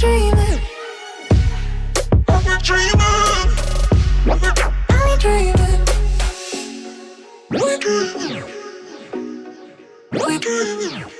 I'm. I'm a, I'm. We're dreaming. We're dreaming.